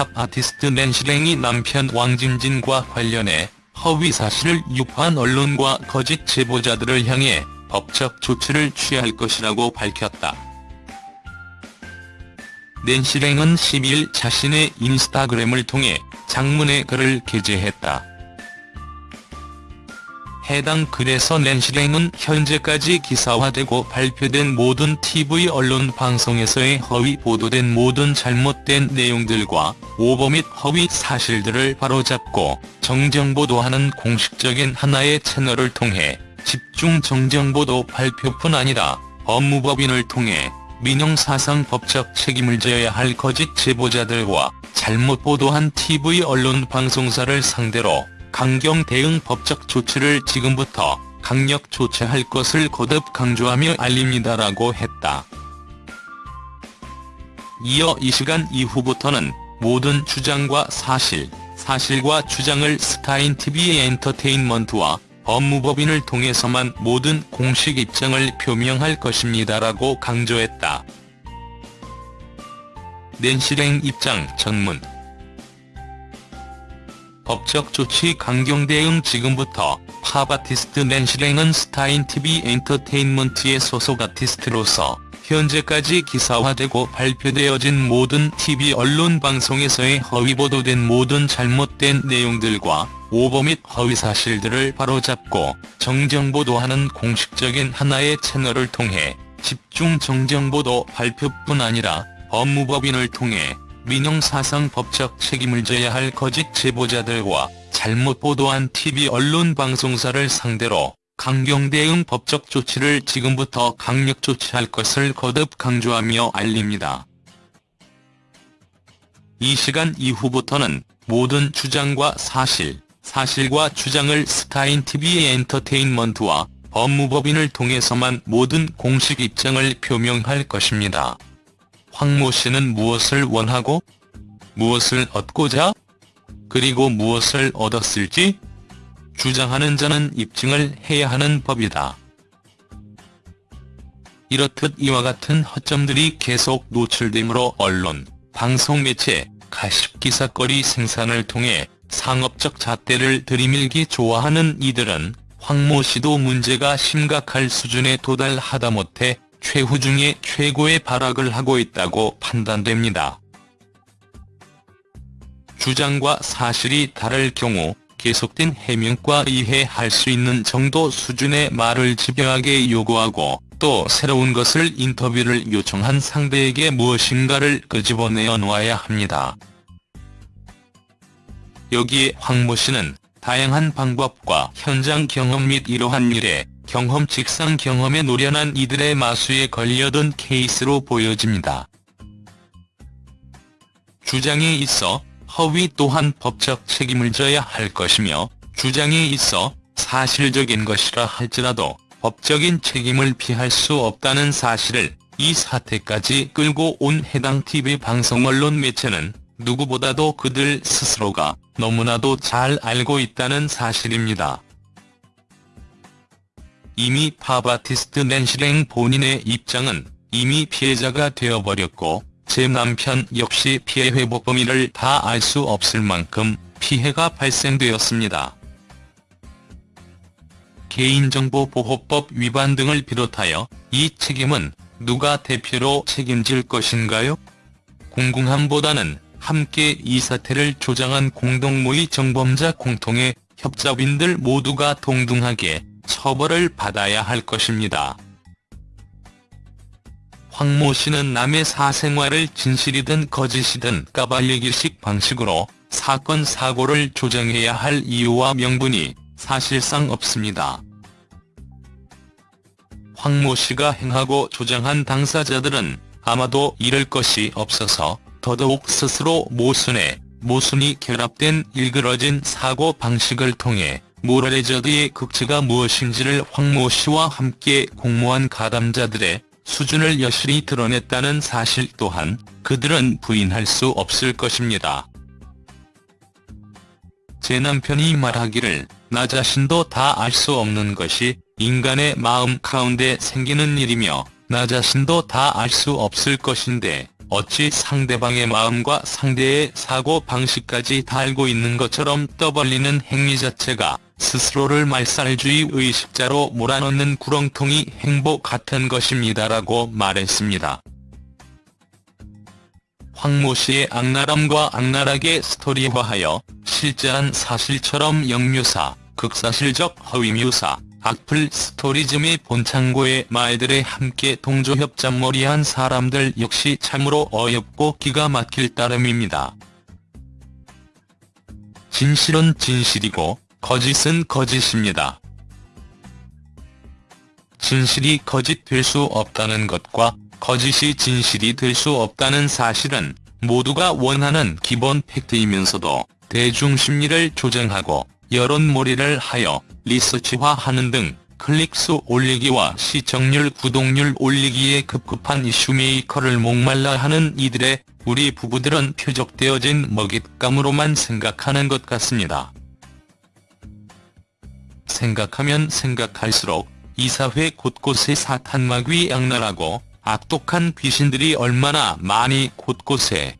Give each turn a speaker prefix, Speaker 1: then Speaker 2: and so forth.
Speaker 1: 팝 아티스트 낸시랭이 남편 왕진진과 관련해 허위 사실을 유포한 언론과 거짓 제보자들을 향해 법적 조치를 취할 것이라고 밝혔다. 낸시랭은 12일 자신의 인스타그램을 통해 장문의 글을 게재했다. 해당 글에서 낸시랭은 현재까지 기사화되고 발표된 모든 TV 언론 방송에서의 허위 보도된 모든 잘못된 내용들과 오버 및 허위 사실들을 바로잡고 정정보도하는 공식적인 하나의 채널을 통해 집중 정정보도 발표뿐 아니라 법무법인을 통해 민영사상 법적 책임을 져야 할 거짓 제보자들과 잘못 보도한 TV 언론 방송사를 상대로 강경 대응 법적 조치를 지금부터 강력 조치할 것을 거듭 강조하며 알립니다라고 했다. 이어 이 시간 이후부터는 모든 주장과 사실, 사실과 주장을 스타인TV 엔터테인먼트와 법무법인을 통해서만 모든 공식 입장을 표명할 것입니다라고 강조했다. 낸시랭 입장 전문 법적 조치 강경 대응 지금부터 팝 아티스트 낸시랭은 스타인TV 엔터테인먼트의 소속 아티스트로서 현재까지 기사화되고 발표되어진 모든 TV 언론 방송에서의 허위 보도된 모든 잘못된 내용들과 오버 및 허위 사실들을 바로잡고 정정보도하는 공식적인 하나의 채널을 통해 집중 정정보도 발표뿐 아니라 법무법인을 통해 민영사상 법적 책임을 져야 할 거짓 제보자들과 잘못 보도한 TV 언론 방송사를 상대로 강경 대응 법적 조치를 지금부터 강력 조치할 것을 거듭 강조하며 알립니다. 이 시간 이후부터는 모든 주장과 사실, 사실과 주장을 스타인TV 엔터테인먼트와 법무법인을 통해서만 모든 공식 입장을 표명할 것입니다. 황모 씨는 무엇을 원하고 무엇을 얻고자 그리고 무엇을 얻었을지 주장하는 자는 입증을 해야 하는 법이다. 이렇듯 이와 같은 허점들이 계속 노출되므로 언론, 방송매체, 가십기사거리 생산을 통해 상업적 잣대를 들이밀기 좋아하는 이들은 황모 씨도 문제가 심각할 수준에 도달하다 못해 최후 중에 최고의 발악을 하고 있다고 판단됩니다. 주장과 사실이 다를 경우 계속된 해명과 이해할 수 있는 정도 수준의 말을 집요하게 요구하고 또 새로운 것을 인터뷰를 요청한 상대에게 무엇인가를 끄집어내어 놓아야 합니다. 여기에 황모 씨는 다양한 방법과 현장 경험 및 이러한 일에 경험 직상 경험에 노련한 이들의 마수에 걸려든 케이스로 보여집니다. 주장에 있어 허위 또한 법적 책임을 져야 할 것이며 주장에 있어 사실적인 것이라 할지라도 법적인 책임을 피할 수 없다는 사실을 이 사태까지 끌고 온 해당 TV 방송 언론 매체는 누구보다도 그들 스스로가 너무나도 잘 알고 있다는 사실입니다. 이미 팝 아티스트 낸시랭 본인의 입장은 이미 피해자가 되어버렸고 제 남편 역시 피해 회복 범위를 다 알 수 없을 만큼 피해가 발생되었습니다. 개인정보보호법 위반 등을 비롯하여 이 책임은 누가 대표로 책임질 것인가요? 궁금함보다는 함께 이 사태를 조장한 공동모의 정범자 공통의 협잡인들 모두가 동등하게 처벌을 받아야 할 것입니다. 황모 씨는 남의 사생활을 진실이든 거짓이든 까발리기식 방식으로 사건 사고를 조정해야 할 이유와 명분이 사실상 없습니다. 황모 씨가 행하고 조장한 당사자들은 아마도 이럴 것이 없어서 더더욱 스스로 모순에 모순이 결합된 일그러진 사고 방식을 통해 모랄레저드의 극치가 무엇인지를 황모 씨와 함께 공모한 가담자들의 수준을 여실히 드러냈다는 사실 또한 그들은 부인할 수 없을 것입니다. 제 남편이 말하기를 나 자신도 다 알 수 없는 것이 인간의 마음 가운데 생기는 일이며 나 자신도 다 알 수 없을 것인데 어찌 상대방의 마음과 상대의 사고 방식까지 다 알고 있는 것처럼 떠벌리는 행위 자체가 스스로를 말살주의 의식자로 몰아넣는 구렁텅이 행보 같은 것입니다라고 말했습니다. 황모 씨의 악랄함과 악랄하게 스토리화하여 실제한 사실처럼 역묘사, 극사실적 허위묘사, 악플 스토리즘의 본창고의 말들에 함께 동조협잡머리한 사람들 역시 참으로 어렵고 기가 막힐 따름입니다. 진실은 진실이고 거짓은 거짓입니다. 진실이 거짓 될 수 없다는 것과 거짓이 진실이 될 수 없다는 사실은 모두가 원하는 기본 팩트이면서도 대중 심리를 조정하고 여론몰이를 하여 리서치화하는 등 클릭수 올리기와 시청률 구독률 올리기에 급급한 이슈메이커를 목말라 하는 이들의 우리 부부들은 표적되어진 먹잇감으로만 생각하는 것 같습니다. 생각하면 생각할수록 이 사회 곳곳에 사탄마귀 악랄하고 악독한 귀신들이 얼마나 많이 곳곳에